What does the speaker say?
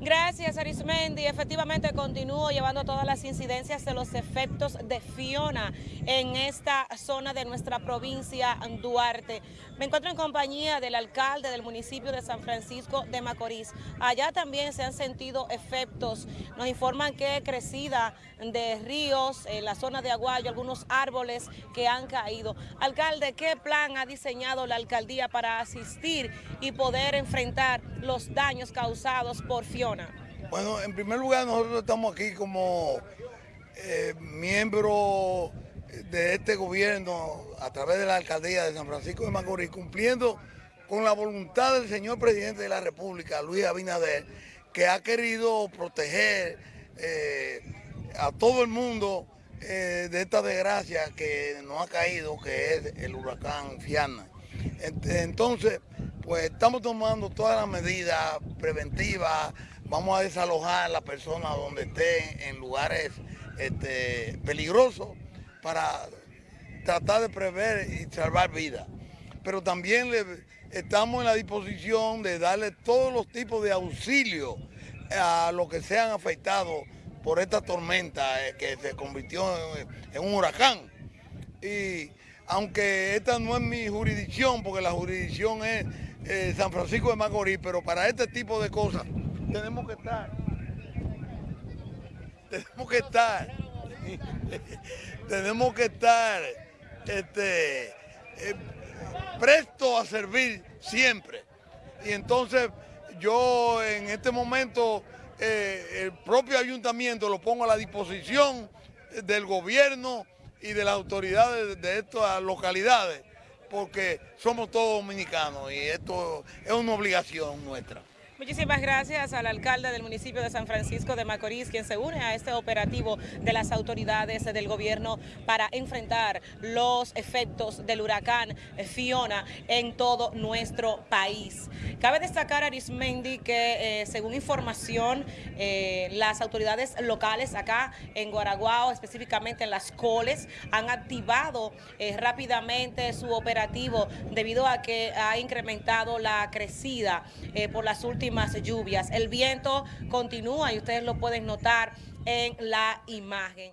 Gracias, Arismendi. Efectivamente, continúo llevando todas las incidencias de los efectos de Fiona en esta zona de nuestra provincia Duarte. Me encuentro en compañía del alcalde del municipio de San Francisco de Macorís. Allá también se han sentido efectos. Nos informan que crecida de ríos en la zona de Aguayo, algunos árboles que han caído. Alcalde, ¿qué plan ha diseñado la alcaldía para asistir y poder enfrentar los daños causados por Fiona? Bueno, en primer lugar nosotros estamos aquí como eh, miembros de este gobierno a través de la alcaldía de San Francisco de Macorís, cumpliendo con la voluntad del señor presidente de la República, Luis Abinader, que ha querido proteger eh, a todo el mundo eh, de esta desgracia que nos ha caído, que es el huracán Fiana. Entonces, pues estamos tomando todas las medidas preventivas, vamos a desalojar a las personas donde estén en lugares este, peligrosos para tratar de prever y salvar vidas. Pero también estamos en la disposición de darle todos los tipos de auxilio a los que sean afectados por esta tormenta eh, que se convirtió en, un huracán. Y aunque esta no es mi jurisdicción, porque la jurisdicción es eh, San Francisco de Macorís, pero para este tipo de cosas tenemos que estar, tenemos que estar, tenemos que estar este, eh, presto a servir siempre. Y entonces yo en este momento eh, el propio ayuntamiento lo pongo a la disposición del gobierno y de las autoridades de estas localidades, porque somos todos dominicanos y esto es una obligación nuestra. Muchísimas gracias al alcalde del municipio de San Francisco de Macorís, quien se une a este operativo de las autoridades del gobierno para enfrentar los efectos del huracán Fiona en todo nuestro país. Cabe destacar, Arismendi, que eh, según información, eh, las autoridades locales acá en Guaraguao, específicamente en las coles, han activado eh, rápidamente su operativo debido a que ha incrementado la crecida por las últimas lluvias. El viento continúa y ustedes lo pueden notar en la imagen.